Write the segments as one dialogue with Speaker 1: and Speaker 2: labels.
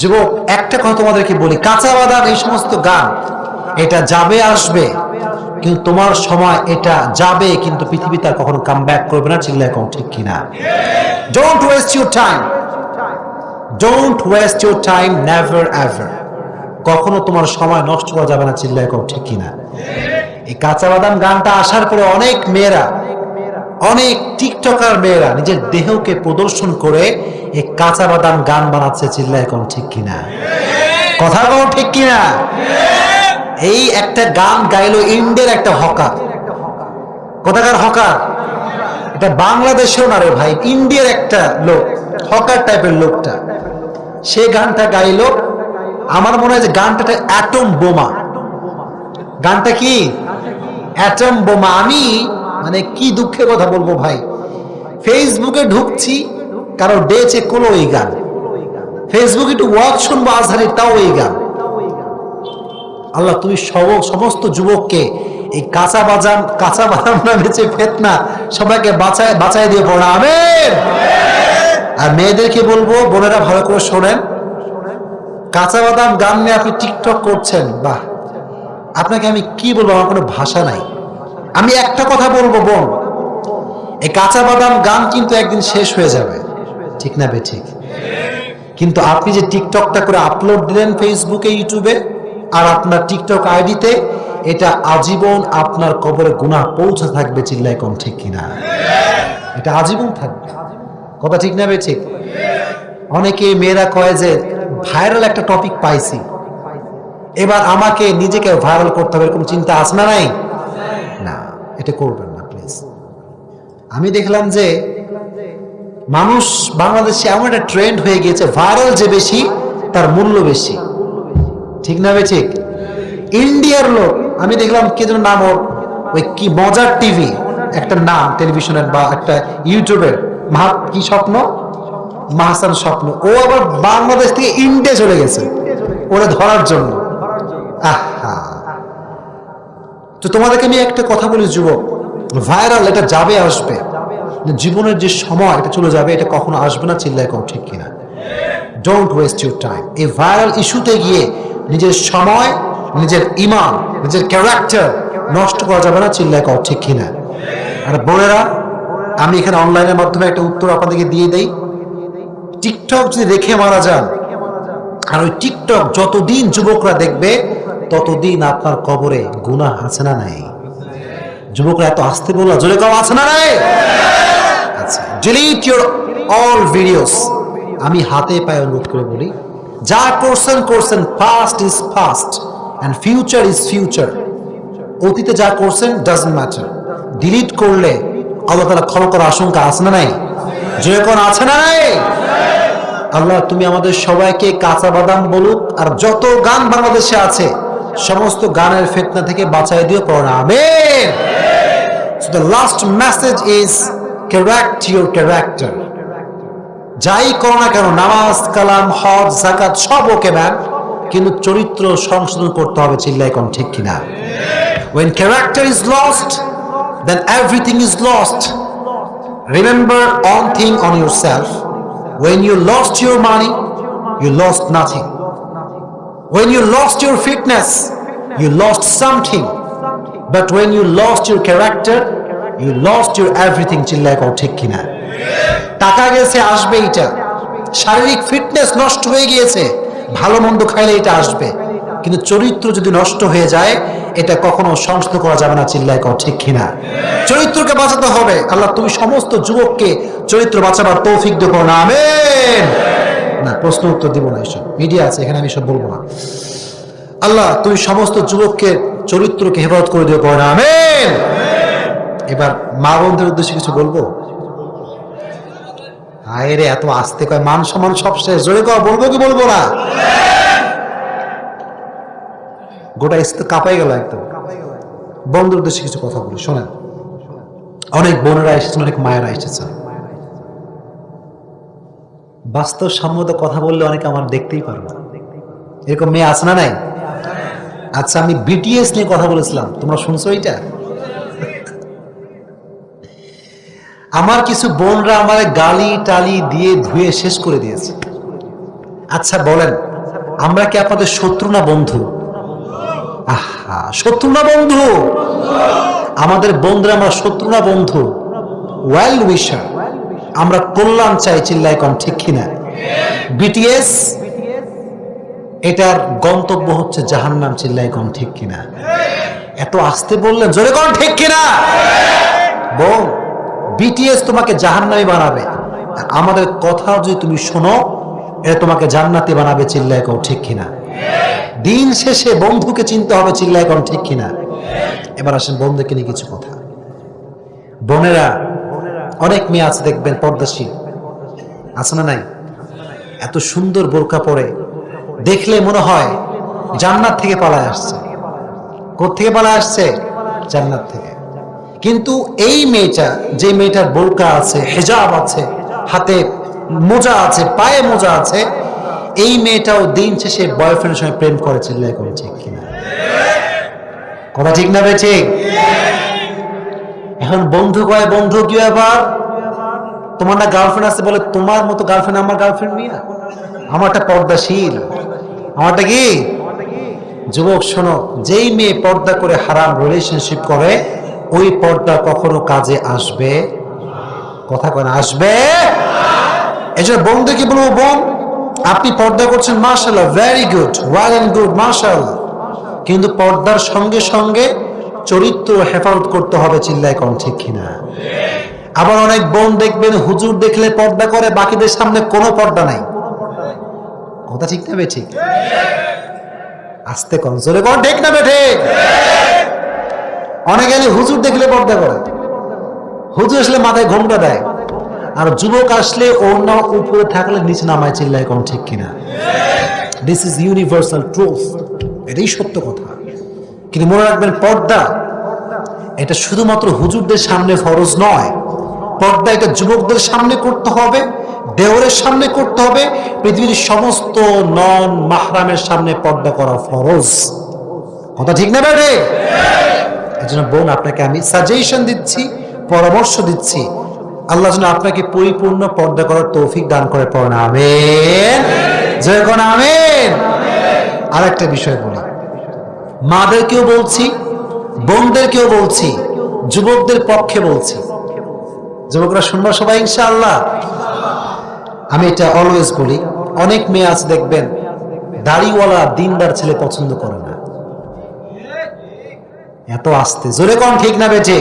Speaker 1: যুবক, একটা কথা তোমাদেরকে বলি, কাঁচা বাদাম এই সমস্ত গান, এটা যাবে আসবে, কিন্তু তোমার সময় এটা যাবে, কিন্তু পৃথিবী তার কখনো কাম ব্যাক করবে না চিল্লায় কম ঠিক কিনা? Don't waste your time don't waste your time never ever কখনো তোমার সময় নষ্ট করা যাবে না চিল্লায় কম ঠিক কিনা? এই কাঁচা বাদাম গানটা আসার পরে অনেক মেয়েরা অনেক টিকটকার মেয়েরা নিজের দেহকে প্রদর্শন করে এই কাঁচা বাদাম গান বানাচ্ছে চিল্লায় কোন ঠিক কিনা? কথা কোন ঠিক কিনা? এই একটা গান গাইলো ইন্ডিয়ার একটা হকার। কোথাকার হকার? এটা বাংলাদেশেও না রে ভাই, ইন্ডিয়ার একটা লোক, হকার টাইপের লোকটা। সে গানটা গাইলো, আমার মনে হয় যে গানটা অ্যাটম বোমা। গানটা কি? অ্যাটম বোমা। আমি মানে কি দুঃখের কথা বলব ভাই? ফেসবুকে ঢুকছি, কারও ডে চেক করল ওই গান। ফেসবুকে একটু ওয়াচ শুনব, আজহারি, তাও এই গান। আল্লাহ, তুমি সমস্ত যুবককে এই কাঁচা বাজাম কাঁচা বাদাম না বেচে ফেতনা সবাইকে বাঁচায় বাঁচায় দিয়ে পড়া। আমেন! আর মেয়েদেরকে বলব, বোনেরা ভালো করে শোনেন। কাঁচা বাদাম গান নিয়ে আপনি টিকটক করছেন, বাহ। আপনাকে আমি কি বলব? আমার কোনো ভাষা নাই। আমি একটা কথা বলব, বোন। এই কাঁচা বাদাম গান কিন্তু একদিন শেষ হয়ে যাবে। ঠিক না বে, ঠিক? কিন্তু আপনি যে টিকটকটা করে আপলোড দিলেন ফেসবুকে ইউটিউবে আর আপনার টিকটক আইডিতে, এটা আজীবন আপনার কবরে গুণা পৌঁছে থাকবে চিল্লাই কম ঠিক কিনা? এটা আজীবন থাকবে। কথা ঠিক না বে, ঠিক? অনেকে মেয়েরা কয় যে, ভাইরাল একটা টপিক পাইছি। এবার আমাকে নিজেকে ভাইরাল করতে হবে, এরকম চিন্তা আসনা নাই? এটা করবেন না প্লিজ আমি দেখলাম যে মানুষ বাংলাদেশে এমন একটা ট্রেন্ড হয়ে গিয়েছে ভাইরাল যে বেশি, তার মূল্য বেশি। ঠিক না বে ঠিক? ইন্ডিয়ার লোক, আমি দেখলাম কে যেন নাম ওর, ওই কি মজার টিভি, একটা নাম টেলিভিশনের বা একটা ইউটিউবের মাহ, কি স্বপ্ন? মাহসান স্বপ্ন। ও আবার বাংলাদেশ থেকে ইন্ডিয়া চলে গেছে। ওরা ধরার জন্য। আহা তো তোমাদেরকে আমি একটা কথা বলি, যুবক। ভাইরাল, এটা যাবে, আসবে। জীবনের যে সময়, এটা চলে যাবে, এটা কখনো আসবে না, চিল্লায় কম ঠিক কিনা। ডোন্ট ওয়েস্ট ইউর টাইম এই ভাইরাল ইস্যুতে গিয়ে নিজের সময়, নিজের ইমান, নিজের ক্যারেক্টার নষ্ট করা যাবে না, চিল্লায় কম ঠিক কিনা। আর বোনেরা, আমি এখানে অনলাইনের মাধ্যমে একটা উত্তর আপনাদেরকে দিয়ে দেই। টিকটক যদি রেখে মারা যান, আর ওই টিকটক যতদিন যুবকরা দেখবে ততদিন আপনার কবরে গুনাহ আছে না নাই? যুবকরা এত আসতে বলল, জোরে কম আছে না নাই? ডিলিট ইউর অল ভিডিওস আমি হাতে পায়ে অনুরোধ করে বলি, যা করছেন করছেন past is past and future is future অতীতে যা করছেন ডাজন্ট ম্যাটার ডিলিট করলে আল্লাহ তালা ক্ষমা করার আশঙ্কা আছে না নাই? জোরে কোন, আছে না নাই? আল্লাহ, তুমি আমাদের সবাইকে কাঁচা বাদাম বলুক আর যত গান বাংলাদেশে আছে সমস্ত গানের ফেতনা থেকে বাঁচাই দিও আমেন So the last message is correct your character. যাই করো না কেন নামাজ কালাম হজ জাকাত সব ওকে ম্যান কিন্তু চরিত্র সংশোধন করতে হবে চিল্লাই কোন ঠিক কিনা when character is lost then everything is lost remember one thing on yourself when you lost your money you lost nothing when you lost your fitness, you lost something. But when you lost your character, you lost your everything শারীরিক fitness নষ্ট হয়ে গিয়েছে। ভালো মন্দ খাইলে এটা আসবে। কিন্তু চরিত্র যদি নষ্ট হয়ে যায়, এটা কখনো সংশোধন করা যাবে না চিল্লাই কও, ঠিক কিনা? চরিত্রকে বাঁচাতে হবে। আল্লাহ তুমি সমস্ত যুবককে চরিত্র বাঁচাবার তৌফিক দেবো না আমেন। না, প্রশ্ন উত্তর দিব না এসব। মিডিয়া আছে, এখানে আমি সব বলব না। আল্লাহ, তুমি সমস্ত যুবককে, চরিত্রকে হেফাজত করে দিও, পড়ে না। এবার মা বোনদের উদ্দেশ্যে কিছু বলব? আয় এত আসতে কয়, মান সম্মান সব শেষ। জোরে কয়, বলব কি বলব না? গোটা এসে কাঁপাই গেল একদম। বন্ধুর উদ্দেশ্যে কিছু কথা বলি, শোনেন। অনেক বোনেরা এসেছেন, অনেক মায়েরা এসেছেন। বাস্তব সম্মত কথা বললে অনেকে আমার দেখতেই পারবে এরকম মেয়ে আছে না নাই? আচ্ছা আমি বিটিএস নিয়ে কথা বলেছিলাম। তোমরা শুনছো এটা আমার কিছু বোনরা আমার গালি টালি দিয়ে ধুয়ে শেষ করে দিয়েছে। আচ্ছা বলেন, আমরা কি আপনাদের শত্রু না বন্ধু? আহা, শত্রু না বন্ধু? আমাদের বন্ধুরা আমরা শত্রু না বন্ধু? ওয়েল উইশার আমরা কল্যাণ চাই চিল্লাই কম, ঠিক কিনা? বিটিএস এটার গন্তব্য হচ্ছে জাহান্নাম চিল্লাই কম, ঠিক কিনা? এত আসতে বললেন জোরে কম, ঠিক কিনা? বোন বিটিএস তোমাকে জাহান্নামী বানাবে। আর আমাদের কথা যদি তুমি শোনো এটা তোমাকে জান্নাতি বানাবে চিল্লাই কম, ঠিক কিনা? দিন শেষে বন্ধুকে চিনতে হবে চিল্লাই কম, ঠিক কিনা? এবার আসেন বন্ধুকে নিয়ে কিছু কথা। বোনেরা অনেক মেয়ে আছে দেখবেন, পর্দাশীল। আছে না নাই? এত সুন্দর বোরকা পরে। দেখলে মনে হয় জান্নাত থেকে পালায় আসছে। থেকে পালায় আসছে? জান্নাত থেকে। কিন্তু এই মেয়েটা, যে মেয়েটার বোরকা আছে, হেজাব আছে, হাতে মোজা আছে, পায়ে মোজা আছে, এই মেয়েটাও দিন শেষে বয়ফ্রেন্ডের সঙ্গে প্রেম করে চিল্লাই করে ঠিক কিনা? কথা ঠিক না বে ঠিক? এখন বন্ধু কয়, বন্ধু কি ব্যাপার? তোমার না গার্লফ্রেন্ড আছে বলে তোমার মতো গার্লফ্রেন্ড আমার গার্লফ্রেন্ড নিয়ে আমারটা পর্দাশীল। আমারটা কি? যুবক, শোনো, যেই মেয়ে পর্দা করে হারাম রিলেশনশিপ করে, ওই পর্দা কখনো কাজে আসবে? কথা কেন আসবে? এই জন্য বন্ধুকে বলব, বোন? আপনি পর্দা করছেন মার্শাল্লাহ very good well and good martial কিন্তু পর্দার সঙ্গে সঙ্গে চরিত্র হেফাজত করতে হবে চিল্লায় কম ঠিক কিনা? আবার অনেক বোন দেখবেন হুজুর দেখলে পর্দা করে, বাকিদের সামনে কোনো পর্দা নাই। কথা ঠিক না বে ঠিক আসতে কম, জোরে কর ঠিক না বে ঠিক অনেকে হুজুর দেখলে পর্দা করে। হুজুর আসলে মাথায় ঘোমটা দেয়। আর যুবক আসলে অন্য উপরে থাকলে নিচে নামায়, চিল্লায় কোন ঠিক কিনা? দিস ইজ ইউনিভার্সাল ট্রুথ এটাই সত্য কথা। কিন্তু মনে রাখবেন পর্দা এটা শুধুমাত্র হুজুরদের সামনে ফরজ নয়। পর্দা এটা যুবকদের সামনে করতে হবে দেওরের সামনে করতে হবে। পৃথিবীর সমস্ত নন মাহরামের সামনে পর্দা করা ফরজ। কথা ঠিক না বেড়ে এই জন্য বোন আপনাকে আমি সাজেশন দিচ্ছি পরামর্শ দিচ্ছি। আল্লাহ যেন আপনাকে পরিপূর্ণ পর্দা করার তৌফিক দান করে। পড়েন আমেন। কোন আমেন। আর একটা বিষয় বলি মাদেরকেও বলছি, বোনদেরকেও বলছি, যুবকদের পক্ষে বলছি। যুবকরা শুনব সবাই, ইনশাআল্লাহ। আমি এটা অলওয়েজ বলি, অনেক মেয়ে আছে, দেখবেন, দাড়িওয়ালা দিনদার ছেলে পছন্দ করে না। এত আসতে, জোরে কম ঠিক না বেঠে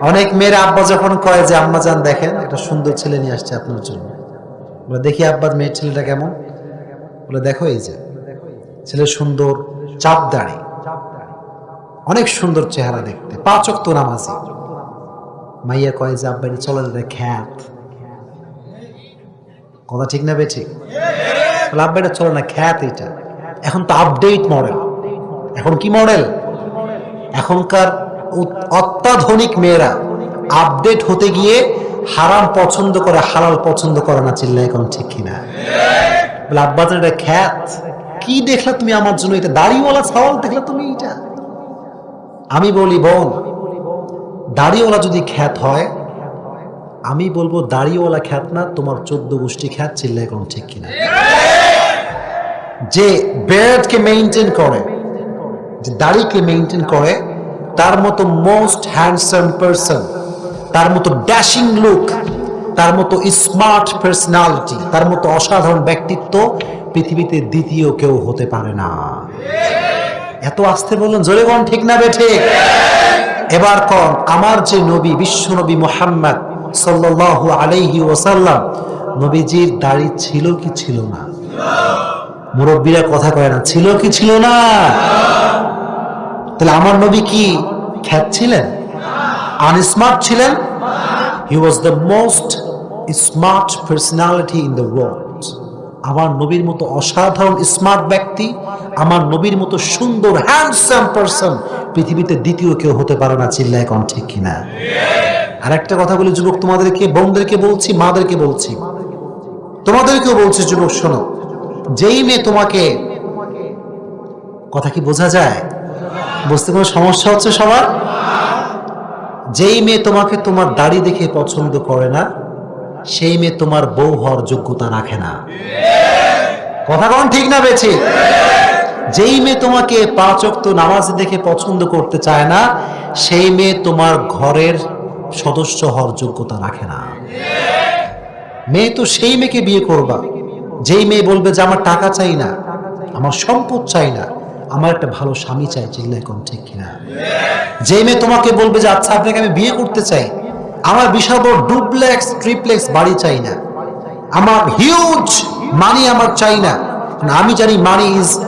Speaker 1: অনেক মেয়ের আব্বা যখন কয় যে, আম্মা যান, দেখেন, একটা সুন্দর ছেলে নিয়ে আসছে আপনার জন্য। দেখি আব্বার মেয়ের ছেলেটা কেমন? বলে, দেখো এই যে, ছেলে সুন্দর চাপ দাড়ি অনেক সুন্দর চেহারা দেখতে পাঁচ অক্ত নামাজি। মাইয়া কয় যে আব্বা চলে এটা খ্যাত। কথা ঠিক না বেঠিক? বলে আব্বা এটা চলে না, খ্যাত এটা এখন তো আপডেট মডেল এখন কি মডেল এখনকার অত্যাধুনিক মেয়েরা আপডেট হতে গিয়ে হারাম পছন্দ করে, হালাল পছন্দ করে না চিল্লা এখন ঠিক কিনা? বলে এটা খ্যাত। কি দেখলা তুমি আমার জন্য? এটা দাড়িওয়ালা সওয়াল দেখলা তুমি এটা আমি বলি, বোন, দাড়িওয়ালা যদি খ্যাত হয়, আমি বলব দাড়িওয়ালা খ্যাত না, তোমার চোদ্দ গোষ্ঠী খ্যাত চিল্লা এখন ঠিক কিনা? যে বেয়ার্ডকে মেনটেন করে, যে দাড়িকে মেনটেন করে, তার মতো মোস্ট হ্যান্ডসাম পারসন তার মতো ড্যাশিং লুক তার মতো স্মার্ট পার্সোনালিটি তার মতো অসাধারণ ব্যক্তিত্ব পৃথিবীতে দ্বিতীয় কেউ হতে পারে না। এত আসতে বললেন জোরে ঠিক না বেঠে এবার কন, আমার যে নবী, বিশ্ব নবী মোহাম্মদ সাল্লাল্লাহু আলাইহি ওসাল্লাম নবীজির দাড়ি ছিল কি ছিল না? মুরব্বীরা কথা কয় না, ছিল কি ছিল না? তাহলে আমার নবী কি, খ্যাত ছিলেন? আনস্মার্ট ছিলেন? He was the most smart personality in the world আমার নবীর মতো অসাধারণ স্মার্ট ব্যক্তি, আমার নবীর মতো সুন্দর হ্যান্ডসাম পারসন পৃথিবীতে দ্বিতীয় কেউ হতে পারে না, চিল্লায় কম ঠিক কিনা? আর একটা কথা বলি, যুবক, তোমাদেরকে, বোনদেরকে বলছি, মাদেরকে বলছি। তোমাদেরকেও বলছি, যুবক, শোনো, যেই মেয়ে তোমাকে, কথা কি বোঝা যায়? বুঝতে কোনো সমস্যা হচ্ছে সবার? যেই মেয়ে তোমাকে তোমার দাড়ি দেখে পছন্দ করে না সেই মেয়ে তোমার বউ হওয়ার যোগ্যতা রাখে না। কথা কোন ঠিক না বেছে যেই মেয়ে তোমাকে পাঁচ অক্ত নামাজ দেখে পছন্দ করতে চায় না, সেই মেয়ে তোমার ঘরের সদস্য হওয়ার যোগ্যতা রাখে না। মেয়ে তো সেই মেয়েকে বিয়ে করবা। যেই মেয়ে বলবে যে, আমার টাকা চাই না, আমার সম্পদ চাই না, আমার একটা ভালো স্বামী চাই চিল্লা কম ঠিক কিনা? যেই মেয়ে তোমাকে বলবে যে আচ্ছা আপনাকে আমি বিয়ে করতে চাই আমার বিশাল ডুপ্লেক্স, ট্রিপ্লেক্স বাড়ি চাই না। আমার হিউজ মানি আমার চাই না। আমি জানি money is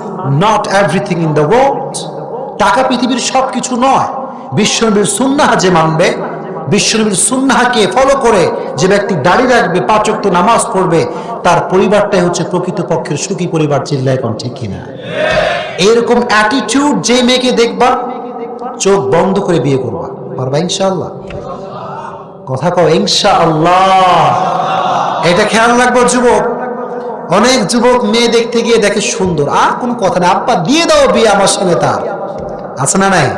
Speaker 1: not everything in the world টাকা পৃথিবীর সব কিছু নয়। বিশ্বনবীর সুন্নাহা যে মানবে, বিশ্বনবীর সুন্নাহাকে ফলো করে যে ব্যক্তি দাড়ি রাখবে পাঁচক্ত নামাজ পড়বে, তার পরিবারটাই হচ্ছে প্রকৃতপক্ষের সুখী পরিবার চিল্লায় কোন ঠিক কিনা। এরকম অ্যাটিটিউড যে মেয়েকে দেখবা, চোখ বন্ধ করে বিয়ে করবা। পারবা ইনশাআল্লাহ। কথা কও, ইনশাআল্লাহ। এটা খেয়াল রাখব, যুবক। অনেক যুবক মেয়ে দেখতে গিয়ে দেখে সুন্দর। আর কোনো কথা না। আব্বা, দিয়ে দাও বিয়ে আমার সঙ্গে তার। আছে না নাই?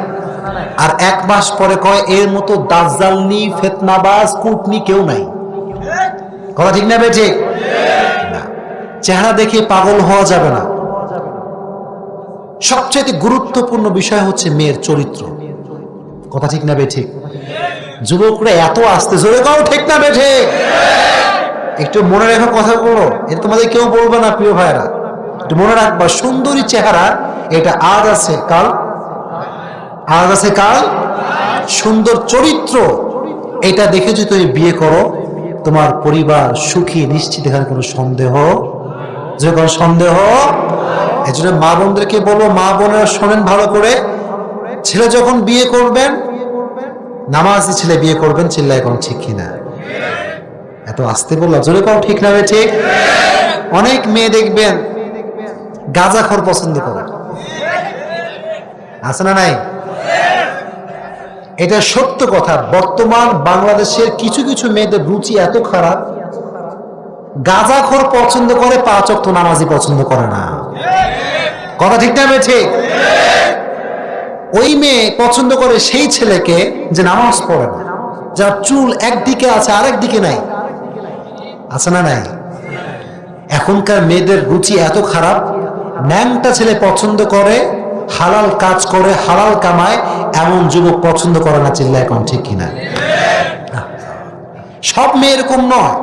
Speaker 1: আর এক মাস পরে কয়, এর মতো দাজ্জালনি ফেতনাবাজ, কুটনি কেউ নাই। কথা ঠিক না বেঠে চেহারা দেখে পাগল হওয়া যাবে না। সবচেয়ে গুরুত্বপূর্ণ বিষয় হচ্ছে মেয়ের চরিত্র। কথা ঠিক না বেঠিক? যুবকরা এত আসতে জোরে কাও ঠিক না বেঠে? একটু মনে রেখে কথা বলো এটা তোমাদের কেউ বলবে না, প্রিয় ভাইরা একটু মনে রাখবা, সুন্দরী চেহারা, এটা আজ আছে, কাল? আজ আছে কাল? সুন্দর চরিত্র, এটা দেখে যদি তুমি বিয়ে করো, তোমার পরিবার সুখী, নিশ্চিত, এখানে কোনো সন্দেহ? যে কোনো সন্দেহ? এই জন্য মা বোনদেরকে বলো, মা বোনেরা শোনেন ভালো করে। ছেলে যখন বিয়ে করবেন নামাজি ছেলে বিয়ে করবেন, চিল্লায় কোন ঠিক কিনা? এত আসতে বললাম, জোরে কম ঠিক না ঠিক? অনেক মেয়ে দেখবেন গাঁজাখর পছন্দ করে। আছে না নাই? এটা সত্য কথা, বর্তমান বাংলাদেশের কিছু কিছু মেয়েদের রুচি এত খারাপ গাঁজাখোর পছন্দ করে পাঁচ অক্ত নামাজি পছন্দ করে না। কথা ঠিক না ঠিক? ওই মেয়ে পছন্দ করে সেই ছেলেকে যে নামাজ পড়ে না, যার চুল একদিকে আছে, আরেক দিকে নাই। আছে না নাই? এখনকার মেয়েদের রুচি এত খারাপ, ন্যাংটা ছেলে পছন্দ করে, হালাল কাজ করে, হালাল কামায়, এমন যুবক পছন্দ করে না চিল্লা এখন ঠিক কিনা? সব মেয়ে এরকম নয়।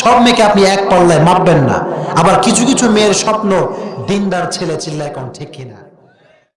Speaker 1: সব মেয়েকে আপনি এক পাল্লায় মাপবেন না। আবার কিছু কিছু মেয়ের স্বপ্ন, দিনদার ছেলে চিল্লা এখন ঠিক কিনা?